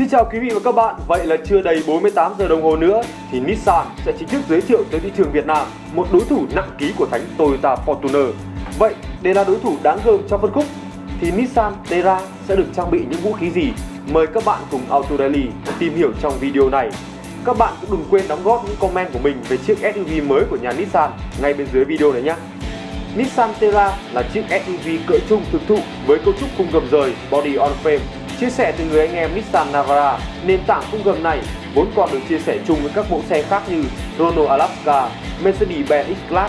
Xin chào quý vị và các bạn, vậy là chưa đầy 48 giờ đồng hồ nữa thì Nissan sẽ chính thức giới thiệu tới thị trường Việt Nam một đối thủ nặng ký của thánh Toyota Fortuner. Vậy để là đối thủ đáng gờm trong phân khúc thì Nissan Terra sẽ được trang bị những vũ khí gì? Mời các bạn cùng Auto Daily tìm hiểu trong video này. Các bạn cũng đừng quên đóng góp những comment của mình về chiếc SUV mới của nhà Nissan ngay bên dưới video này nhé. Nissan Terra là chiếc SUV cỡ trung thực thụ với cấu trúc khung gầm rời body on frame Chia sẻ từ người anh em Nissan Navara, nền tảng khung gầm này vốn còn được chia sẻ chung với các mẫu xe khác như Renault Alaska, Mercedes-Benz X-Class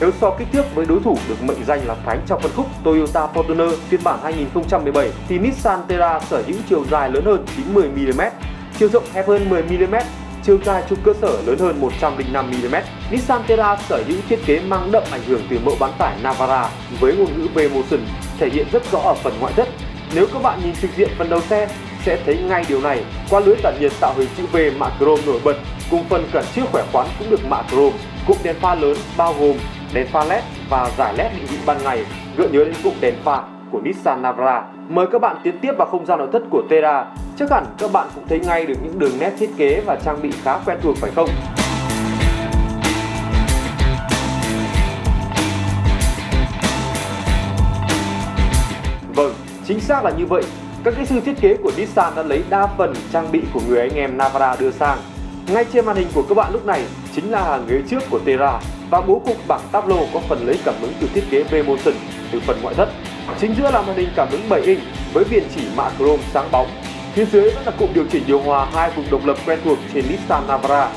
Nếu so kích thước với đối thủ được mệnh danh là thánh trong phân khúc Toyota Fortuner phiên bản 2017 thì Nissan Terra sở hữu chiều dài lớn hơn 90mm, chiều rộng hẹp hơn 10mm, chiều dài trục cơ sở lớn hơn 105mm. Nissan Terra sở hữu thiết kế mang đậm ảnh hưởng từ mẫu bán tải Navara với ngôn ngữ V-Motion thể hiện rất rõ ở phần ngoại thất. Nếu các bạn nhìn trực diện phần đầu xe sẽ thấy ngay điều này qua lưới tản nhiệt tạo hình chữ V mạ chrome nổi bật cùng phần cản trước khỏe khoắn cũng được mạ chrome. Cụm đèn pha lớn bao gồm đèn pha LED và giải LED định vị ban ngày gợi nhớ đến cụm đèn pha của Nissan Navara. Mời các bạn tiến tiếp vào không gian nội thất của Terra. Chắc hẳn các bạn cũng thấy ngay được những đường nét thiết kế và trang bị khá quen thuộc phải không? Vâng, chính xác là như vậy. Các kỹ sư thiết kế của Nissan đã lấy đa phần trang bị của người anh em Navara đưa sang. Ngay trên màn hình của các bạn lúc này chính là hàng ghế trước của Terra và bố cục bảng tablo có phần lấy cảm hứng từ thiết kế V-Motion từ phần ngoại thất. Chính giữa là màn hình cảm ứng 7 inch với viền chỉ mạ chrome sáng bóng. Phía dưới vẫn là cụm điều chỉnh điều hòa hai vùng độc lập quen thuộc trên Nissan Navara.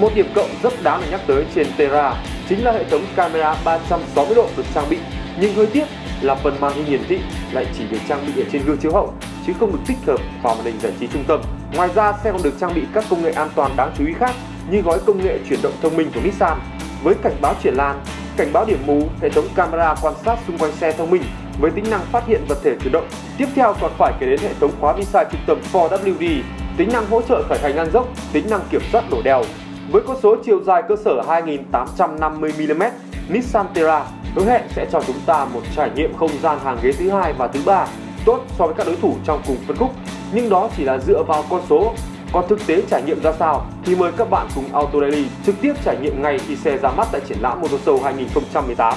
Một điểm cộng rất đáng để nhắc tới trên Terra chính là hệ thống camera 360 độ được trang bị, nhưng hơi tiếc là phần màn hình hiển thị lại chỉ được trang bị ở trên gương chiếu hậu chứ không được tích hợp vào màn hình giải trí trung tâm. Ngoài ra xe còn được trang bị các công nghệ an toàn đáng chú ý khác như gói công nghệ chuyển động thông minh của Nissan với cảnh báo chuyển lan, cảnh báo điểm mù, hệ thống camera quan sát xung quanh xe thông minh với tính năng phát hiện vật thể chuyển động. Tiếp theo còn phải kể đến hệ thống khóa vi sai trung tâm 4WD, tính năng hỗ trợ khởi hành ngang dốc, tính năng kiểm soát đổ đèo. Với con số chiều dài cơ sở 2850mm, Nissan Terra hứa hẹn sẽ cho chúng ta một trải nghiệm không gian hàng ghế thứ hai và thứ ba tốt so với các đối thủ trong cùng phân khúc, nhưng đó chỉ là dựa vào con số còn thực tế trải nghiệm ra sao thì mời các bạn cùng Auto Daily trực tiếp trải nghiệm ngay khi xe ra mắt tại triển lãm Motor Show 2018.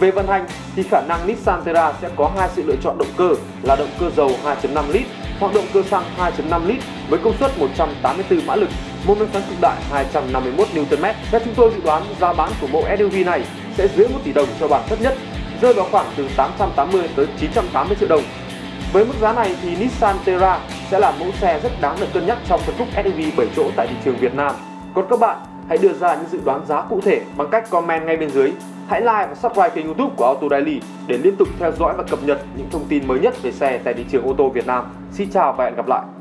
Về vận hành thì khả năng Nissan Terra sẽ có hai sự lựa chọn động cơ là động cơ dầu 2.5 lít hoặc động cơ xăng 2.5 lít với công suất 184 mã lực, mô men xoắn cực đại 251 Nm. Theo chúng tôi dự đoán giá bán của mẫu SUV này sẽ dưới 1 tỷ đồng cho bản thấp nhất, rơi vào khoảng từ 880 tới 980 triệu đồng. Với mức giá này thì Nissan Terra sẽ là mẫu xe rất đáng được cân nhắc trong phân khúc SUV 7 chỗ tại thị trường Việt Nam. Còn các bạn, hãy đưa ra những dự đoán giá cụ thể bằng cách comment ngay bên dưới. Hãy like và subscribe kênh youtube của Auto Daily để liên tục theo dõi và cập nhật những thông tin mới nhất về xe tại thị trường ô tô Việt Nam. Xin chào và hẹn gặp lại!